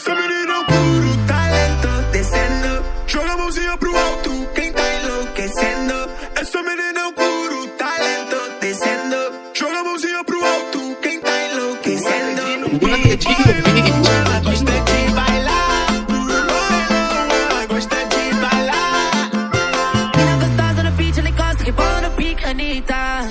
Essa menina é um puro tá talento descendo. Joga a mãozinha pro alto, quem tá enlouquecendo. Essa menina é um puro tá talento descendo. Joga a mãozinha pro alto, quem tá enlouquecendo. Ela gosta de bailar. Ela gosta de bailar. Mina gostosa no beat, ela encosta, que boa no pique, Anitta.